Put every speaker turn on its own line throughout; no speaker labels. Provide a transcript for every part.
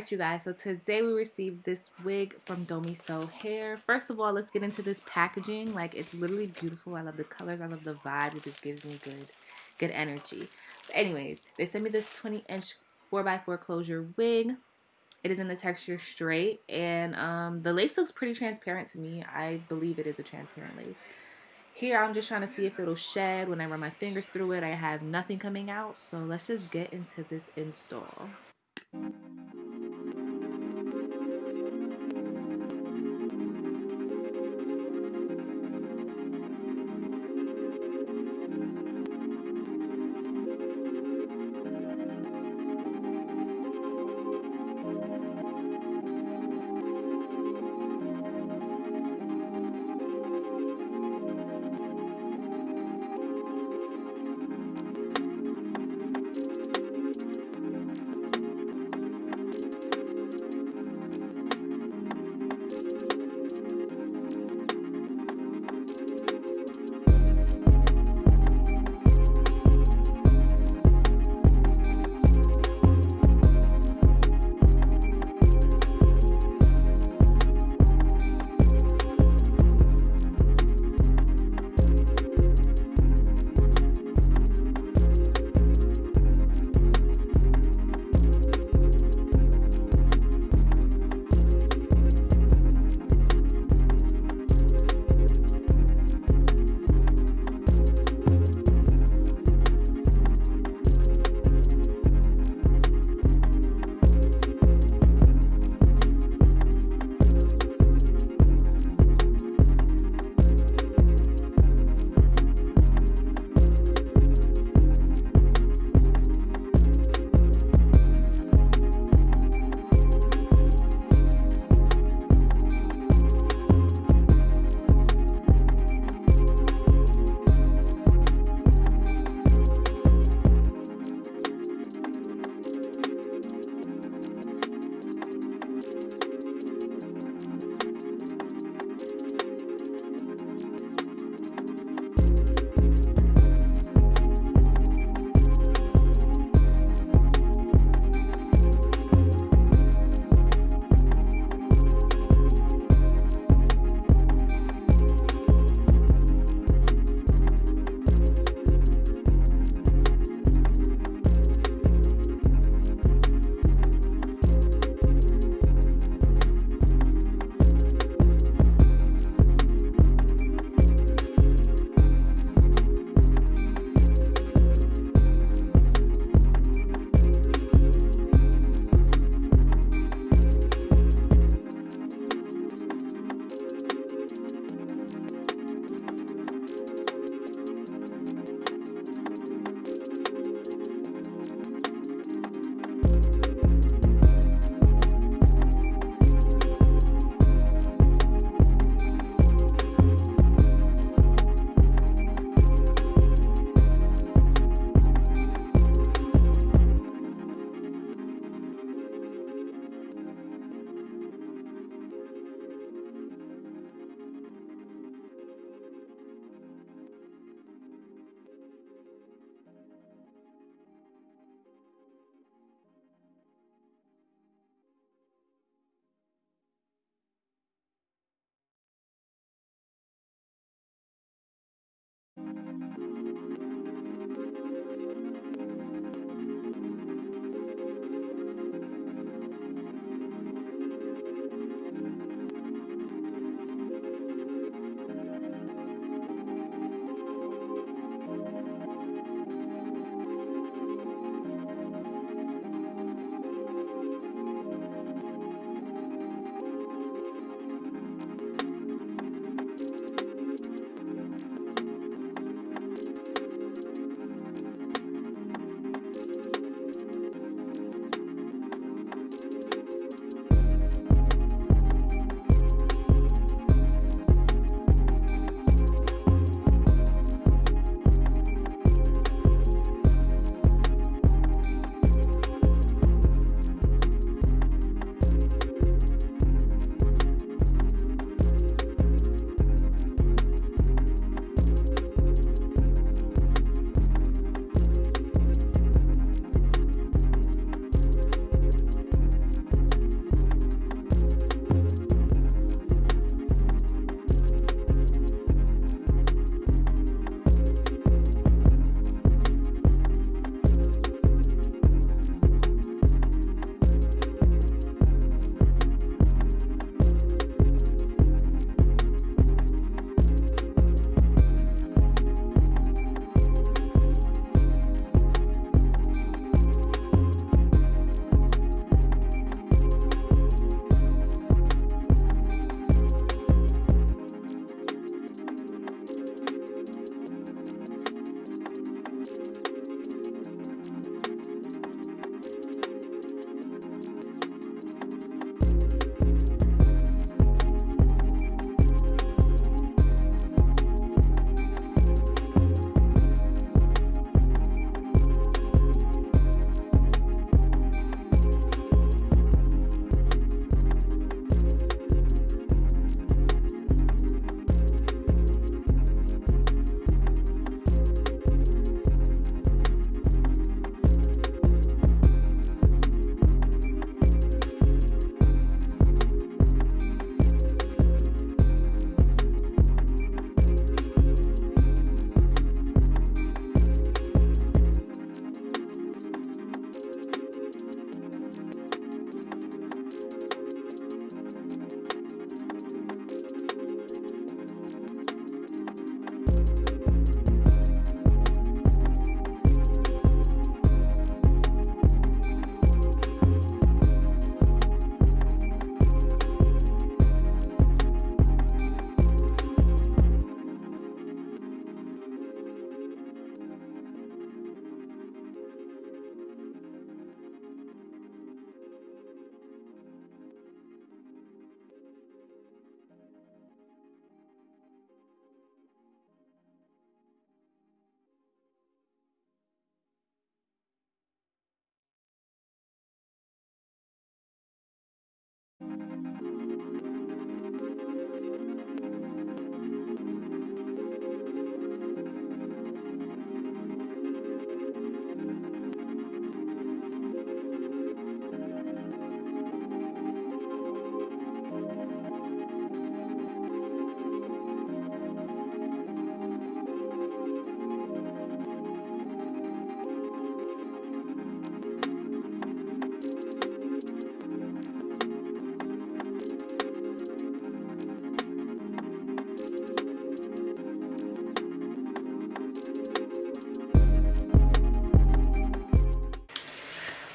right, you guys. So today we received this wig from Domiso Hair. First of all, let's get into this packaging. Like, it's literally beautiful. I love the colors. I love the vibe. It just gives me good, good energy. But anyways, they sent me this 20-inch 4x4 closure wig. It is in the texture straight, and um, the lace looks pretty transparent to me. I believe it is a transparent lace. Here, I'm just trying to see if it'll shed when I run my fingers through it. I have nothing coming out, so let's just get into this install.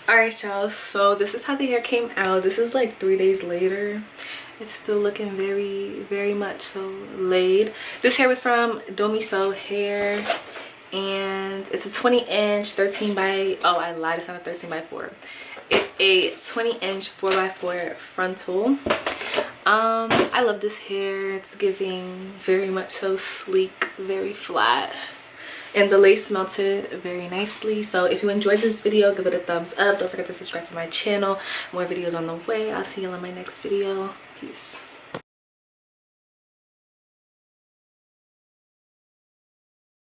All right y'all. So this is how the hair came out. This is like three days later. It's still looking very very much so laid. This hair was from Domiso hair and it's a 20 inch 13 by oh i lied. It's not a 13 by 4 it's a 20 inch 4 by 4 frontal. Um i love this hair. It's giving very much so sleek very flat and the lace melted very nicely. So if you enjoyed this video give it a thumbs up. Don't forget to subscribe to my channel. More videos on the way. I'll see you in my next video. Peace